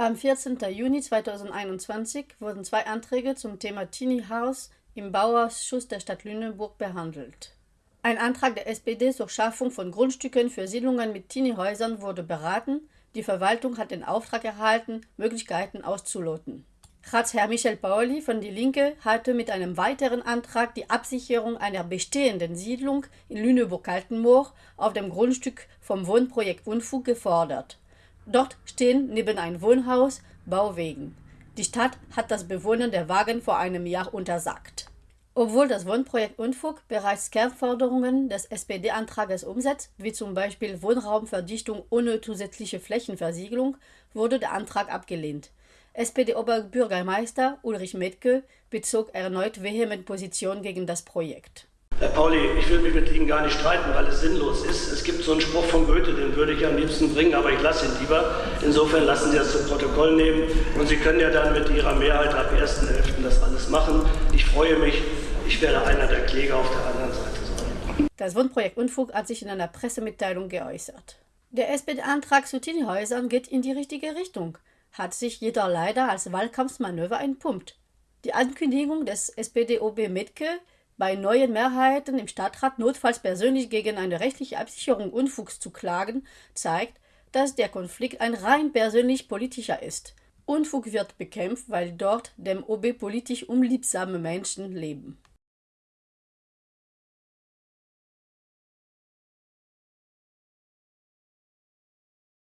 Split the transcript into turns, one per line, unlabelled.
Am 14. Juni 2021 wurden zwei Anträge zum Thema Tiny House im Bauausschuss der Stadt Lüneburg behandelt. Ein Antrag der SPD zur Schaffung von Grundstücken für Siedlungen mit Teenie-Häusern wurde beraten. Die Verwaltung hat den Auftrag erhalten, Möglichkeiten auszuloten. Ratsherr Michel Pauli von Die Linke hatte mit einem weiteren Antrag die Absicherung einer bestehenden Siedlung in Lüneburg-Kaltenmoor auf dem Grundstück vom Wohnprojekt Unfug gefordert. Dort stehen neben ein Wohnhaus Bauwegen. Die Stadt hat das Bewohnen der Wagen vor einem Jahr untersagt. Obwohl das Wohnprojekt Unfug bereits Kernforderungen des SPD-Antrages umsetzt, wie zum Beispiel Wohnraumverdichtung ohne zusätzliche Flächenversiegelung, wurde der Antrag abgelehnt. SPD-Oberbürgermeister Ulrich Metke bezog erneut vehement Position gegen das Projekt.
Herr Pauli, ich will mich mit Ihnen gar nicht streiten, weil es sinnlos ist. Es gibt so einen Spruch von Goethe, den würde ich am liebsten bringen, aber ich lasse ihn lieber. Insofern lassen Sie das zum Protokoll nehmen und Sie können ja dann mit Ihrer Mehrheit ab 1.11. das alles machen. Ich freue mich, ich werde einer der Kläger auf der anderen Seite sein.
Das Wohnprojekt Unfug hat sich in einer Pressemitteilung geäußert. Der SPD-Antrag zu Teenie-Häusern geht in die richtige Richtung, hat sich jeder leider als Wahlkampfmanöver entpumpt. Die Ankündigung des SPD-OB Metke, bei neuen Mehrheiten im Stadtrat notfalls persönlich gegen eine rechtliche Absicherung Unfugs zu klagen, zeigt, dass der Konflikt ein rein persönlich politischer ist. Unfug wird bekämpft, weil dort dem OB politisch unliebsame Menschen leben.